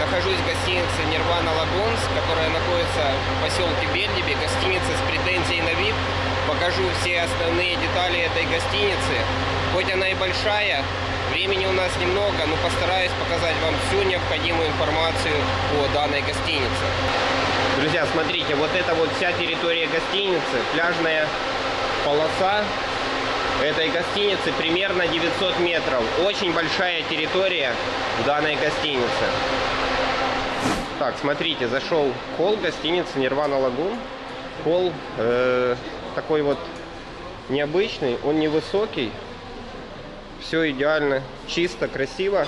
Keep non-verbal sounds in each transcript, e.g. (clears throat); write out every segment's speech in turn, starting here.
Нахожусь в гостинице Нирвана Лагунс, которая находится в поселке Бельдиби. Гостиница с претензией на вид. Покажу все основные детали этой гостиницы. Хоть она и большая, времени у нас немного, но постараюсь показать вам всю необходимую информацию о данной гостинице. Друзья, смотрите, вот это вот вся территория гостиницы, пляжная полоса этой гостиницы примерно 900 метров. Очень большая территория в данной гостинице. Так, смотрите, зашел холл гостиницы Нирвана Лагун. Холл э, такой вот необычный, он невысокий. Все идеально, чисто, красиво.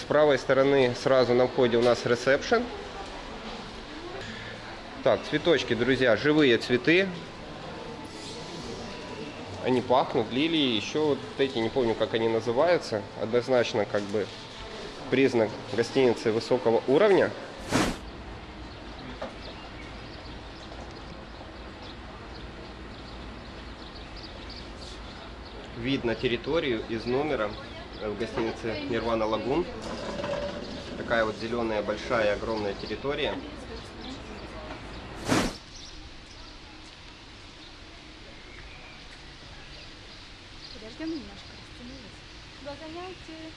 С правой стороны сразу на входе у нас ресепшн. Так, цветочки, друзья, живые цветы. Они пахнут, лилии, еще вот эти, не помню, как они называются. Однозначно, как бы, признак гостиницы высокого уровня. Вид на территорию из номера в гостинице Нирвана Лагун. Такая вот зеленая, большая, огромная территория. Подождем немножко, растянулась. Догоняйте.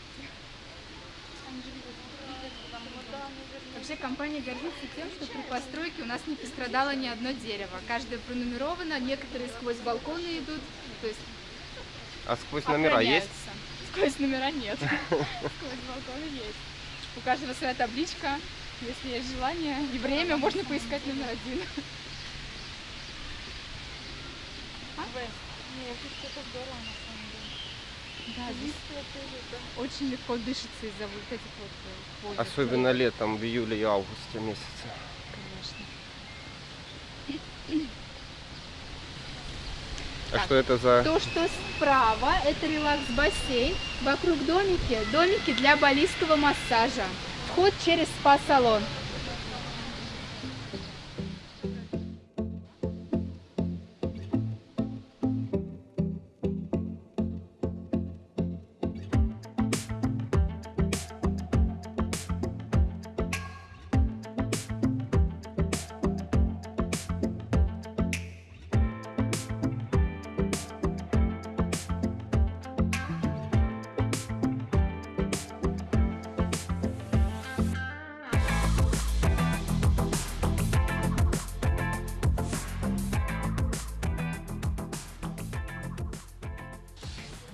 Вообще компания гордится тем, что при постройке у нас не пострадало ни одно дерево. Каждое пронумеровано, некоторые сквозь балконы идут, то есть А сквозь номера есть? Сквозь номера нет. (laughs) Сквозь балконы есть. У каждого своя табличка. Если есть желание и время, можно поискать номер один. А? это здорово на самом деле. Да, здесь очень легко дышится из-за вот этих вот э, полей. Особенно летом, в июле и августе месяце. Конечно. А Так. что это за... То, что справа, это релакс-бассейн. Вокруг домики, домики для баллистского массажа. Вход через спа-салон.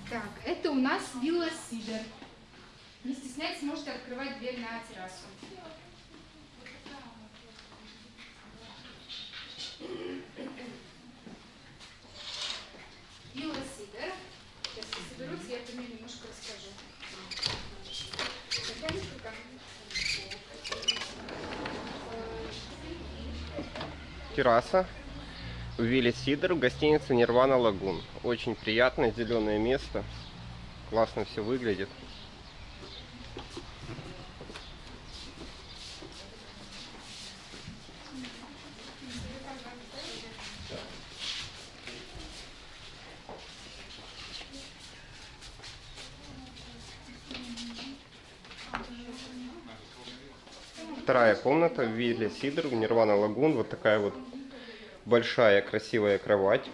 Так, это у нас вилла Сидер. Не стесняйтесь, можете открывать дверь на террасу. Вилла Сидер. Сейчас все соберутся, я про нее немножко расскажу. Терраса в Вилле Сидор в гостинице Нирвана Лагун. Очень приятное зеленое место. Классно все выглядит. Вторая комната в Вилле Сидор в Нирвана Лагун. Вот такая вот большая красивая кровать.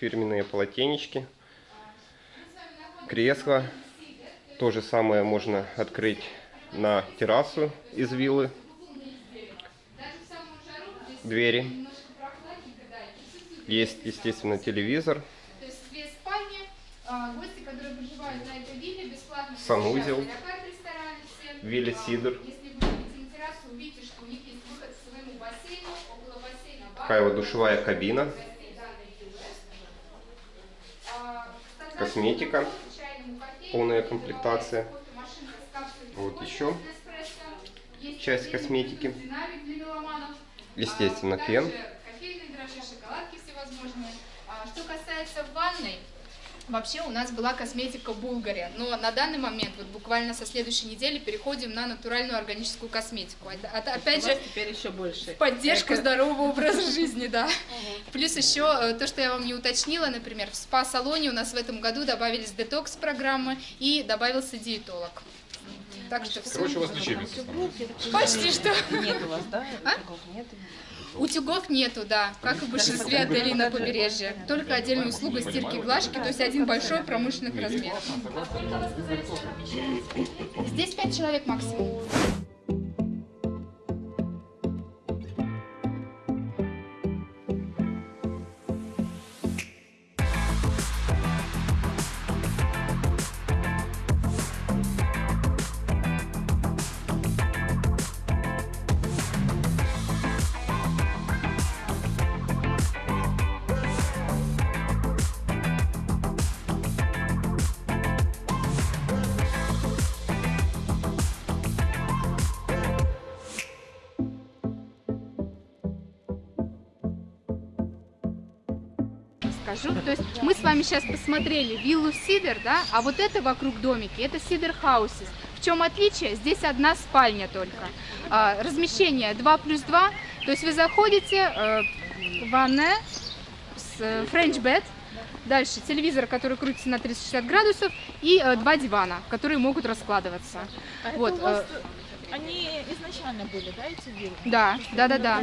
Фирменные полотенечки. Кресло. То же самое можно открыть на террасу из виллы. Двери. Есть, естественно, телевизор. То есть две спальни. А, Гости, которые проживают на этой вилле, бесплатно Санузел. получают авиакарт в ресторане всем. Вилли А, Сидор. Если вы выйдете на террасу, увидите, что у них есть выход к своему бассейну, около бассейна бар. Такая вот душевая кабина. Косметика. Полная комплектация. Вот еще часть косметики. Естественно, фен. Также кофейные дрожжи, шоколадки всевозможные. А, Что касается ванной, Вообще у нас была косметика Булгари, но на данный момент, вот буквально со следующей недели, переходим на натуральную органическую косметику. А- а- Опять же, теперь еще больше. поддержку Эко. здорового образа жизни, да. Плюс еще э, то, что я вам не уточнила, например, в спа-салоне у нас в этом году добавились детокс-программы и добавился диетолог. Так что все. Короче, у вас лечебница. Почти что. Нет у вас, да? А? Нет? Утюгов нету, да, как и в большинстве отелей на побережье. Только отдельная услуга стирки и глажки, то есть один большой промышленных размеров. Здесь пять человек максимум. Скажу. То есть мы с вами сейчас посмотрели виллу Сидер, да, а вот это вокруг домики, это Сидер Хаусис. В чем отличие? Здесь одна спальня только. А, размещение 2 плюс 2, то есть вы заходите, э, ванная, с э, French bed, дальше телевизор, который крутится на 360 градусов, и э, два дивана, которые могут раскладываться. А Вот, это у вас, э, они изначально были, да, эти виллы? Да, да, да, да.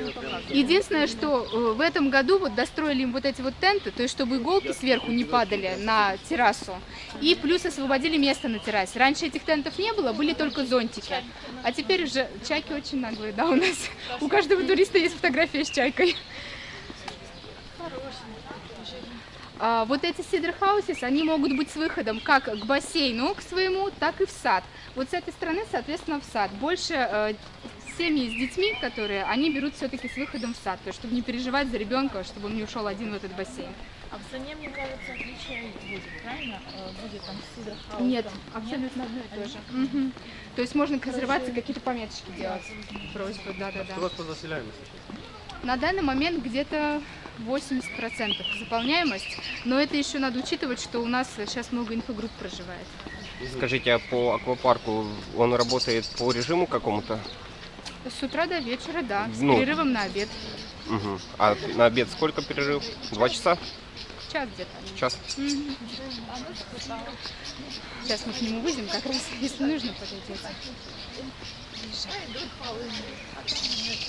Единственное, что э, в этом году вот достроили им вот эти вот тенты, то есть чтобы иголки сверху не падали на террасу, и плюс освободили место на террасе. Раньше этих тентов не было, были только зонтики, а теперь уже чайки очень наглые, да, у нас. У каждого туриста есть фотография с чайкой. А, вот эти Houses, они могут быть с выходом как к бассейну, к своему, так и в сад. Вот с этой стороны, соответственно, в сад. Больше э, семьи с детьми, которые, они берут все-таки с выходом в сад, то есть чтобы не переживать за ребенка, чтобы он не ушел один в этот бассейн. А в цене, мне кажется, отличие будет, правильно? Э, Будет там Сидор Хаус. Нет, там. абсолютно одно и то же. Мгм. То есть можно к резервации какие-то пометочки делать, просьбы, да-да-да. Что у вас по заселяемости? На данный момент где-то 80% заполняемость, но это еще надо учитывать, что у нас сейчас много инфогрупп проживает. Скажите, а по аквапарку он работает по режиму какому-то? С утра до вечера, да, с Ну. перерывом на обед. Мгм. А на обед сколько перерыв? Два часа? Час где-то. Час? Мгм. Сейчас мы к нему выйдем, как раз, (laughs) если нужно, подойдете.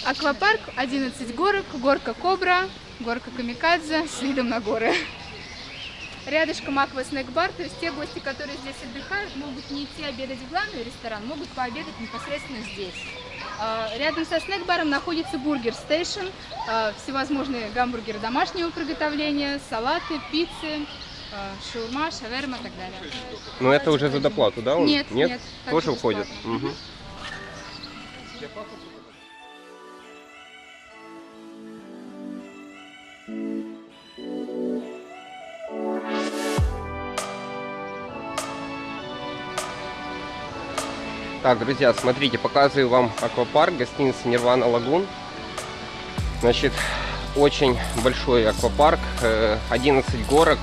Аквапарк, 11 горок, горка Кобра, горка Камикадзе с видом на горы. Рядышком аква снэк-бар, то есть те гости, которые здесь отдыхают, могут не идти обедать в главный ресторан, могут пообедать непосредственно здесь. А, Рядом со снэк-баром находится бургер стейшн, а, всевозможные гамбургеры домашнего приготовления, салаты, пиццы, а, шаурма, шаверма и так далее. Ну это уже за доплату, да? он? Нет, нет, Тоже входит? Бесплатно. Мгм. Так, друзья, смотрите, показываю вам аквапарк, гостиница Нирвана Лагун. Значит, очень большой аквапарк, э, 11 горок.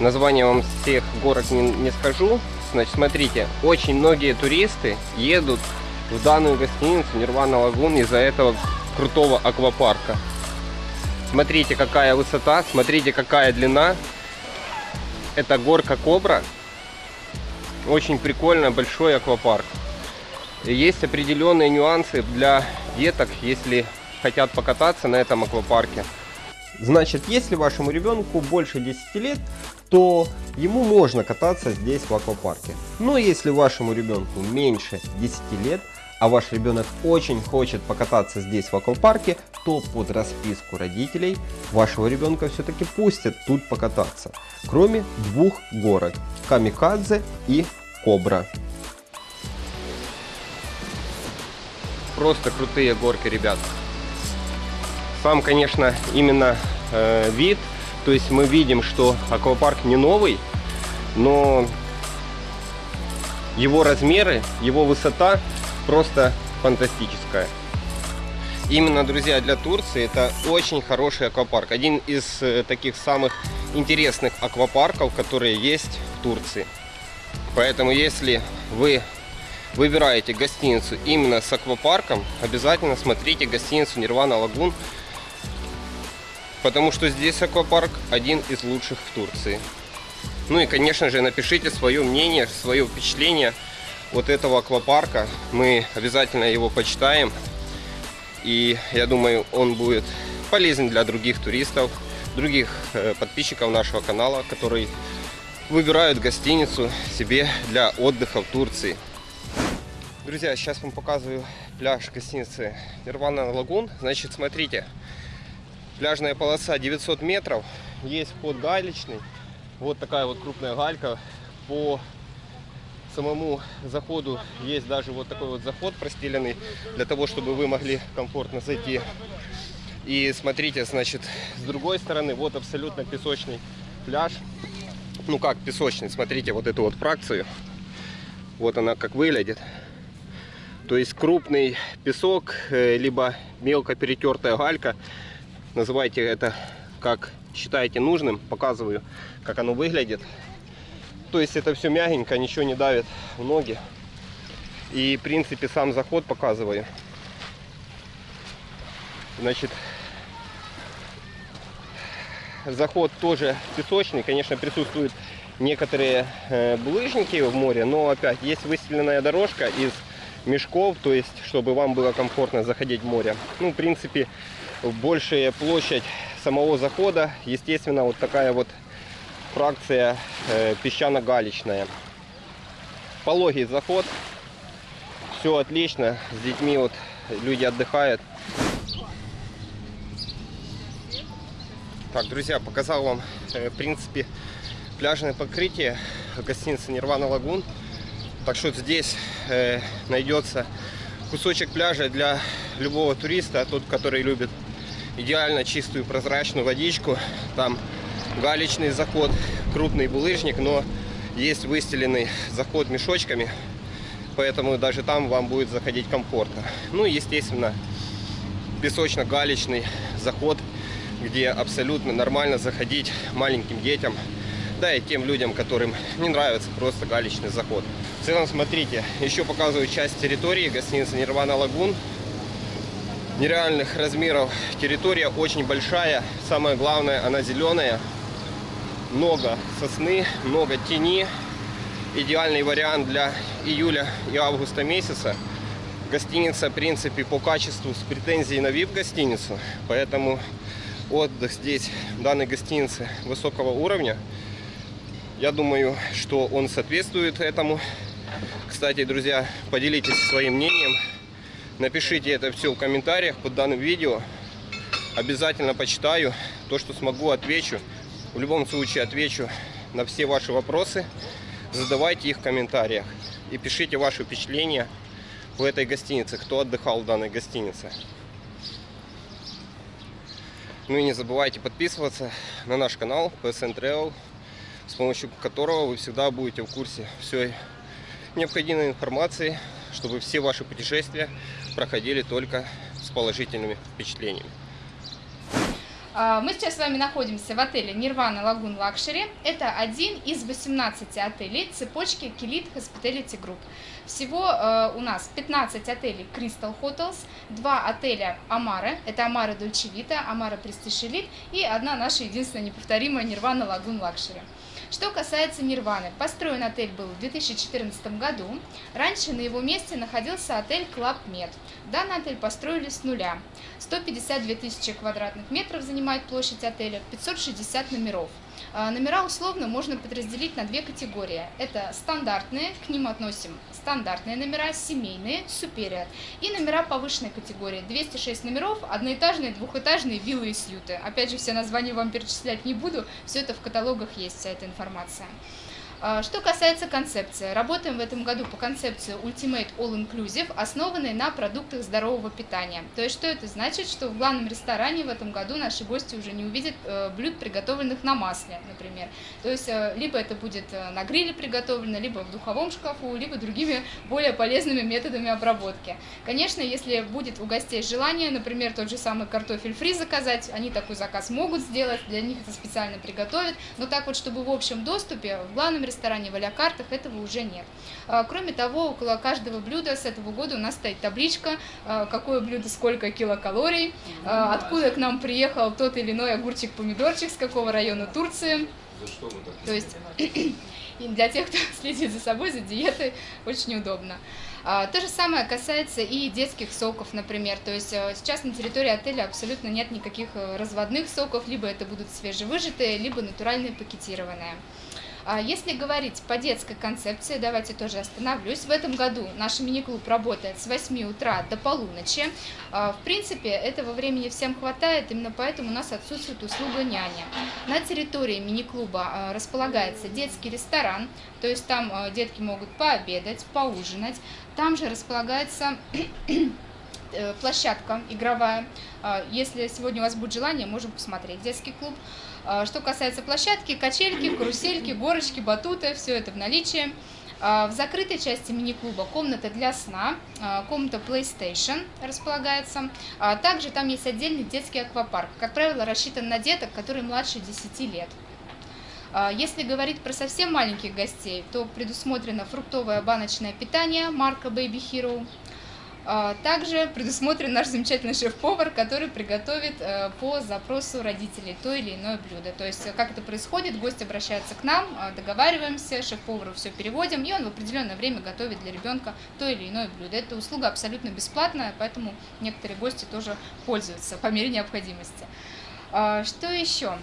Название вам всех горок не, не скажу. Значит, смотрите, очень многие туристы едут в данную гостиницу Нирвана Лагун из-за этого крутого аквапарка. Смотрите, какая высота, смотрите, какая длина. Это горка Кобра. Очень прикольно, большой аквапарк. Есть определенные нюансы для деток, если хотят покататься на этом аквапарке. Значит, если вашему ребенку больше 10 лет, то ему можно кататься здесь в аквапарке. Но если вашему ребенку меньше 10 лет, а ваш ребенок очень хочет покататься здесь в аквапарке, то под расписку родителей вашего ребенка все-таки пустят тут покататься. Кроме двух горок – Камикадзе и Кобра. Просто крутые горки, ребят. Сам, конечно, именно э, вид, то есть мы видим, что аквапарк не новый, но его размеры, его высота просто фантастическая. Именно, друзья, для Турции это очень хороший аквапарк. Один из э, таких самых интересных аквапарков, которые есть в Турции. Поэтому, если вы выбираете гостиницу именно с аквапарком, обязательно смотрите гостиницу Нирвана Лагун, потому что здесь аквапарк один из лучших в Турции. Ну и, конечно же, напишите свое мнение, свое впечатление вот этого аквапарка. Мы обязательно его почитаем. И я думаю, он будет полезен для других туристов, других э, подписчиков нашего канала, которые выбирают гостиницу себе для отдыха в Турции. Друзья, сейчас вам показываю пляж гостиницы Нирвана Лагун. Значит, смотрите, пляжная полоса 900 метров, есть вход галечный. Вот такая вот крупная галька. По самому заходу есть даже вот такой вот заход простеленный, для того, чтобы вы могли комфортно зайти. И смотрите, значит, с другой стороны, вот абсолютно песочный пляж. Ну как песочный, смотрите вот эту вот фракцию. Вот она как выглядит. То есть крупный песок, э, либо мелко перетертая галька. Называйте это как считаете нужным. Показываю, как оно выглядит. То есть это все мягенько, ничего не давит в ноги. И в принципе сам заход показываю. Значит, заход тоже песочный. Конечно, присутствуют некоторые э, булыжники в море, но опять есть выстеленная дорожка из мешков, то есть, чтобы вам было комфортно заходить в море. Ну, в принципе, большая площадь самого захода, естественно, вот такая вот фракция песчано-галечная. Пологий заход, все отлично, с детьми вот люди отдыхают. Так, друзья, показал вам, в принципе, пляжное покрытие гостиницы Нирвана Лагун. Так что здесь э, найдется кусочек пляжа для любого туриста, тот, который любит идеально чистую прозрачную водичку. Там галечный заход, крупный булыжник, но есть выстеленный заход мешочками, поэтому даже там вам будет заходить комфортно. Ну и, естественно, песочно-галечный заход, где абсолютно нормально заходить маленьким детям, да и тем людям, которым не нравится просто галечный заход. В целом, смотрите, еще показываю часть территории гостиницы Нирвана Лагун. Нереальных размеров территория, очень большая. Самое главное, она зеленая. Много сосны, много тени. Идеальный вариант для июля и августа месяца. Гостиница, в принципе, по качеству с претензией на VIP-гостиницу. Поэтому отдых здесь, в данной гостинице, высокого уровня. Я думаю, что он соответствует этому. Кстати, друзья, поделитесь своим мнением. Напишите это все в комментариях под данным видео. Обязательно почитаю. То, что смогу, отвечу. В любом случае отвечу на все ваши вопросы. Задавайте их в комментариях. И пишите ваши впечатления в этой гостинице. Кто отдыхал в данной гостинице. Ну и не забывайте подписываться на наш канал PSN Travel, с помощью которого вы всегда будете в курсе всей необходимой информации, чтобы все ваши путешествия проходили только с положительными впечатлениями. А, Мы сейчас с вами находимся в отеле Nirvana Lagoon Luxury. Это один из 18 отелей цепочки Kilit Hospitality Group. Всего э, у нас 15 отелей Crystal Hotels, два отеля Амара, это Амара Dolce Vita, Амара Prestige Elite и одна наша единственная неповторимая Нирвана Lagoon Luxury. Что касается Нирваны, построен отель был в 2014 году. Раньше на его месте находился отель Club Med. Данный отель построили с нуля. 152 тысячи квадратных метров занимает площадь отеля, 560 номеров. А, Номера условно можно подразделить на две категории. Это стандартные, к ним относим стандартные номера, семейные, superior. И номера повышенной категории. 206 номеров, одноэтажные, двухэтажные, виллы и сьюты. Опять же, все названия вам перечислять не буду, все это в каталогах есть, вся эта информация. А, Что касается концепции, работаем в этом году по концепции Ultimate All Inclusive, основанной на продуктах здорового питания. То есть, что это значит? Что в главном ресторане в этом году наши гости уже не увидят э, блюд, приготовленных на масле, например. То есть, э, либо это будет э, на гриле приготовлено, либо в духовом шкафу, либо другими (laughs) более полезными методами обработки. Конечно, если будет у гостей желание, например, тот же самый картофель фри заказать, они такой заказ могут сделать, для них это специально приготовят, но так вот, чтобы в общем доступе в главном ресторане в а-ля-картах этого уже нет. А, Кроме того, около каждого блюда с этого года у нас стоит табличка, а, какое блюдо сколько килокалорий, а, откуда к нам приехал тот или иной огурчик-помидорчик, с какого района Турции. То есть (clears throat) и для тех, кто (laughs) следит за собой, за диетой, очень удобно. А, то же самое касается и детских соков, например. То есть сейчас на территории отеля абсолютно нет никаких э, разводных соков, либо это будут свежевыжатые, либо натуральные пакетированные. А Если говорить по детской концепции, давайте тоже остановлюсь. В этом году наш мини-клуб работает с 8 утра до полуночи. А, в принципе, этого времени всем хватает, именно поэтому у нас отсутствует услуга няни. На территории мини-клуба а, располагается детский ресторан, то есть там детки могут пообедать, поужинать. Там же располагается э, площадка игровая. Если сегодня у вас будет желание, можем посмотреть детский клуб. А, что касается площадки, качельки, карусельки, горочки, батуты, все это в наличии. А, в закрытой части мини-клуба комната для сна, а, комната PlayStation располагается. Также там есть отдельный детский аквапарк, как правило, рассчитан на деток, которые младше 10 лет. Если говорить про совсем маленьких гостей, то предусмотрено фруктовое баночное питание марка Baby Hero, также предусмотрен наш замечательный шеф-повар, который приготовит э, по запросу родителей то или иное блюдо. То есть, как это происходит, гость обращается к нам, а, договариваемся, шеф-повару все переводим, и он в определенное время готовит для ребенка то или иное блюдо. Эта услуга абсолютно бесплатная, поэтому некоторые гости тоже пользуются по мере необходимости. А, что еще?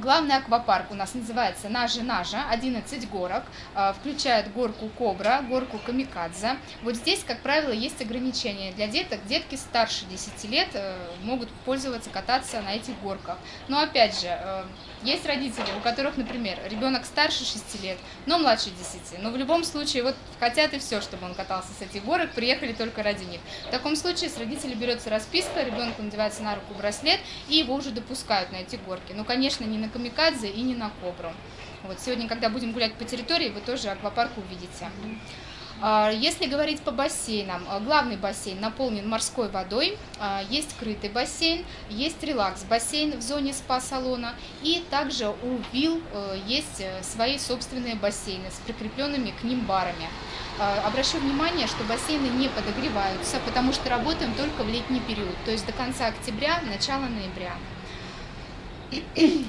Главный аквапарк у нас называется Нажи-Нажа, 11 горок, а, включает горку Кобра, горку Камикадзе. Вот здесь, как правило, есть ограничения для деток. Детки старше 10 лет э, могут пользоваться, кататься на этих горках. Но опять же, э, есть родители, у которых, например, ребенок старше 6 лет, но младше 10. Но в любом случае, вот хотят и все, чтобы он катался с этих горок, приехали только ради них. В таком случае с родителей берется расписка, ребенку надевается на руку браслет, и его уже допускают на эти горки. Но, конечно, не на камикадзе и не на кобру. Вот сегодня, когда будем гулять по территории, вы тоже аквапарк увидите. А, если говорить по бассейнам, а, главный бассейн наполнен морской водой, а, есть крытый бассейн, есть релакс-бассейн в зоне спа-салона, и также у вилл э, есть э, свои собственные бассейны с прикрепленными к ним барами. Обращу внимание, что бассейны не подогреваются, потому что работаем только в летний период, то есть до конца октября, начала ноября.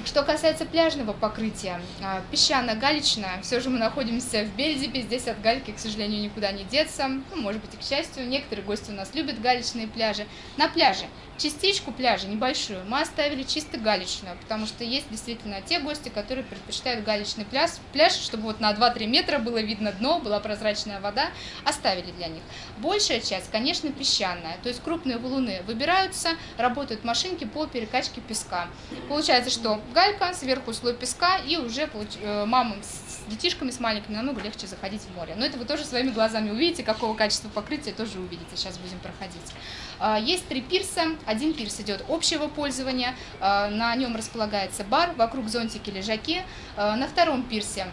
Что касается пляжного покрытия, а, песчано-галечное, все же мы находимся в Бельдипе, здесь от гальки, к сожалению, никуда не деться, ну, может быть и к счастью, некоторые гости у нас любят галечные пляжи. На пляже частичку пляжа, небольшую, мы оставили чисто галечную, потому что есть действительно те гости, которые предпочитают галечный пляж, пляж чтобы вот на 2-3 метра было видно дно, была прозрачная вода, оставили для них. Большая часть, конечно, песчаная, то есть крупные валуны выбираются, работают машинки по перекачке песка. Получается, что галька, сверху слой песка, и уже э, мамам с детишками, с маленькими намного легче заходить в море. Но это вы тоже своими глазами увидите, какого качества покрытия тоже увидите, сейчас будем проходить. А, есть три пирса. Один пирс идет общего пользования, а, на нем располагается бар, вокруг зонтики лежаки. А, на втором пирсе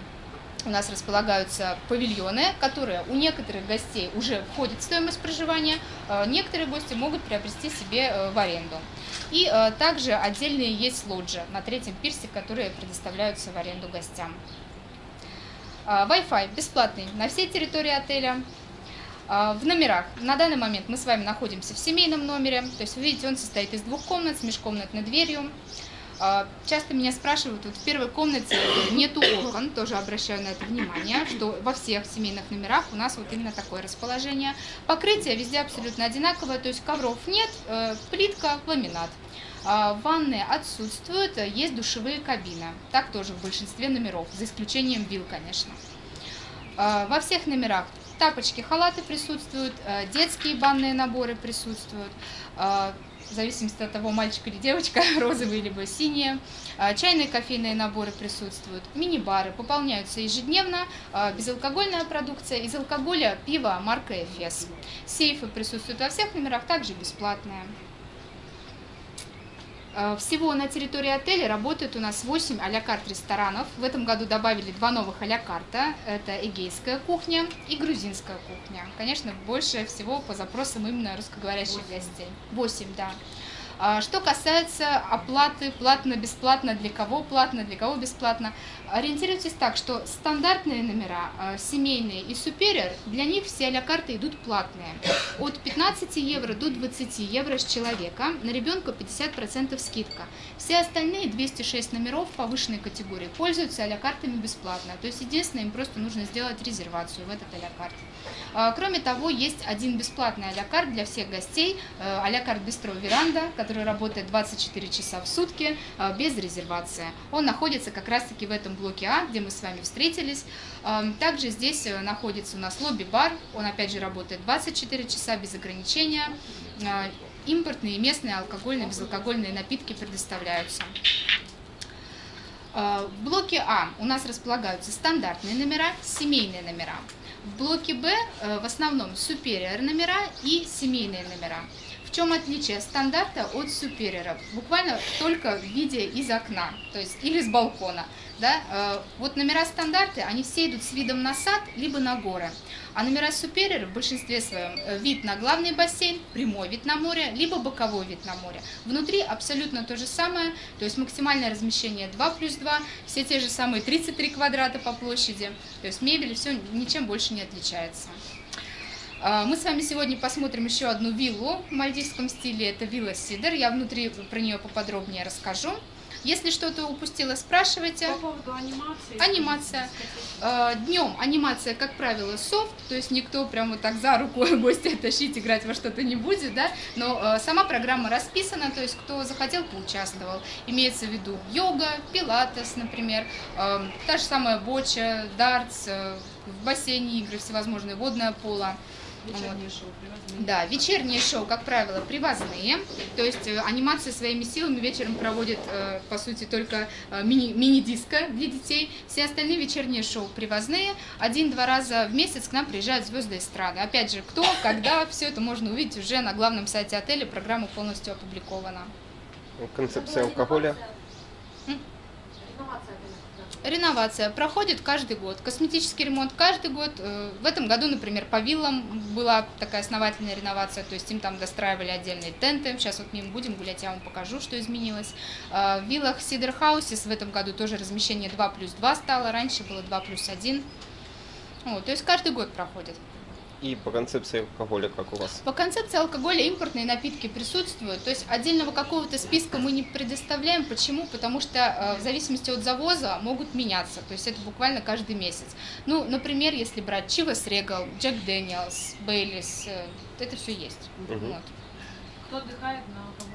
у нас располагаются павильоны, которые у некоторых гостей уже входят в стоимость проживания, некоторые гости могут приобрести себе э, в аренду. И также отдельные есть лоджи на третьем пирсе, которые предоставляются в аренду гостям. Wi-Fi бесплатный на всей территории отеля. В номерах. На данный момент мы с вами находимся в семейном номере. То есть, вы видите, он состоит из двух комнат с межкомнатной дверью. А, часто меня спрашивают, вот в первой комнате нету окон, тоже обращаю на это внимание, что во всех семейных номерах у нас вот именно такое расположение. Покрытие везде абсолютно одинаковое, то есть ковров нет, э, плитка, ламинат. А, ванны отсутствуют, есть душевые кабины, так тоже в большинстве номеров, за исключением вилл, конечно. Во всех номерах Тапочки, халаты присутствуют, э, детские банные наборы присутствуют, в зависимости от того, мальчик или девочка, (laughs) розовые либо синие. Э, чайные кофейные наборы присутствуют, мини-бары пополняются ежедневно, безалкогольная продукция, из алкоголя пиво марка Эфес. Сейфы присутствуют во всех номерах, также бесплатные. Э, всего на территории отеля работает у нас 8 а карт ресторанов. В этом году добавили два новых а карта. Это эгейская кухня и грузинская кухня. Конечно, больше всего по запросам именно русскоговорящих 8. гостей. 8, да. А Что касается оплаты, платно-бесплатно, для кого платно, для кого бесплатно, ориентируйтесь так, что стандартные номера, э, семейные и супериор, для них все а карты идут платные. От 15 евро до 20 евро с человека, на ребенка 50% скидка. Все остальные 206 номеров повышенной категории пользуются а картами бесплатно. То есть единственное, им просто нужно сделать резервацию в этот а карт. А, Кроме того, есть один бесплатный а карт для всех гостей, а карт Бистро Веранда, который работает 24 часа в сутки э, без резервации. Он находится как раз-таки в этом блоке А, где мы с вами встретились. Э, Также здесь э, находится у нас лобби-бар, он опять же работает 24 часа без ограничения. Э, Импортные и местные алкогольные, безалкогольные напитки предоставляются. В блоке А у нас располагаются стандартные номера, семейные номера. В блоке Б в основном superior номера и семейные номера. Чем отличие стандарта от супериора? Буквально только в виде из окна, то есть или с балкона. Да? Э, Вот номера стандарты, они все идут с видом на сад, либо на горы. А номера супериора в большинстве своем э, вид на главный бассейн, прямой вид на море, либо боковой вид на море. Внутри абсолютно то же самое, то есть максимальное размещение 2 плюс 2, все те же самые 33 квадрата по площади, то есть мебель, все ничем больше не отличается. А, Мы с вами сегодня посмотрим еще одну виллу в мальдивском стиле. Это вилла Сидер. Я внутри про нее поподробнее расскажу. Если что-то упустила, спрашивайте. По поводу анимации. Анимация. Днем анимация, как правило, софт, то есть никто прям вот так за руку (laughs) гостя тащить, играть во что-то не будет, да, но э, сама программа расписана, то есть кто захотел, поучаствовал. Имеется в виду йога, пилатес, например, та же самая боча, дартс, э, в бассейне игры всевозможные, водное поло. Вечернее шоу привозные. Да, вечерние шоу, как правило, привозные, то есть э, анимации своими силами вечером проводит, э, по сути, только э, мини- мини-диско для детей. Все остальные вечерние шоу привозные. Один-два раза в месяц к нам приезжают звезды эстрады. Опять же, кто, когда, все это можно увидеть уже на главном сайте отеля, программа полностью опубликована. Концепция алкоголя. Реновация проходит каждый год, косметический ремонт каждый год. Э, В этом году, например, по виллам была такая основательная реновация, то есть им там достраивали отдельные тенты. Сейчас вот мимо будем гулять, я вам покажу, что изменилось. Э, В виллах Сидер Хаусис в этом году тоже размещение 2 плюс 2 стало, раньше было 2 плюс 1. Вот, то есть каждый год проходит. И по концепции алкоголя, как у вас? По концепции алкоголя импортные напитки присутствуют, то есть отдельного какого-то списка мы не предоставляем. Почему? Потому что э, в зависимости от завоза могут меняться, то есть это буквально каждый месяц. Ну, например, если брать Chivas Regal, Jack Daniels, Baileys, э, это все есть. Мгм. Вот. Кто отдыхает на кого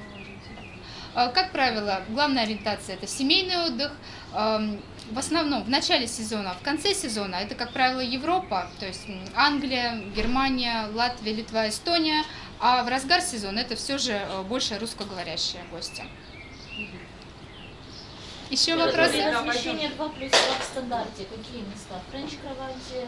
ложите? А, Как правило, главная ориентация это семейный отдых. Эм, В основном в начале сезона, в конце сезона это, как правило, Европа, то есть Англия, Германия, Латвия, Литва, Эстония. А в разгар сезона это все же э, больше русскоговорящие гости. Еще вопросы? Размещение 2 плюс 2 в стандарте. Какие места? Френч кровати?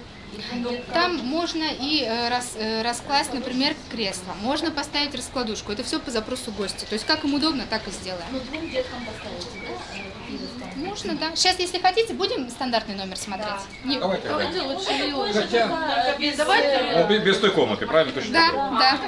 двухдетка? Там можно и э, рас- э, раскласть, например, кресло. Можно поставить раскладушку. Это все по запросу гостя. То есть как им удобно, так и сделаем. Ну, двум деткам поставите, да? Можно, да. Сейчас, если хотите, будем стандартный номер смотреть. Не- Давайте. Давайте лучше Хотя- без- без, давайте- Ну, без, без той комнаты, правильно? Точно Да, да.